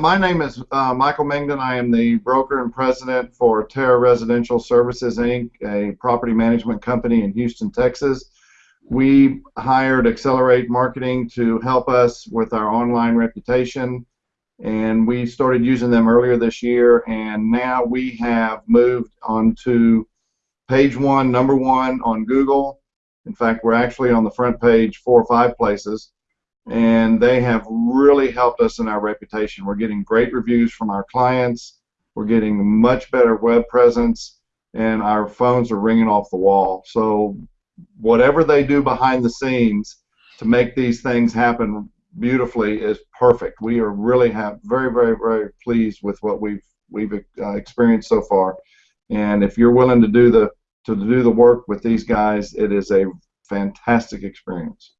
My name is uh, Michael Mengden. I am the broker and president for Terra Residential Services Inc., a property management company in Houston, Texas. We hired Accelerate Marketing to help us with our online reputation, and we started using them earlier this year. And now we have moved on to page one, number one on Google. In fact, we're actually on the front page four or five places and they have really helped us in our reputation. We're getting great reviews from our clients. We're getting much better web presence, and our phones are ringing off the wall. So whatever they do behind the scenes to make these things happen beautifully is perfect. We are really have very, very, very pleased with what we've we've uh, experienced so far. And if you're willing to do the to do the work with these guys, it is a fantastic experience.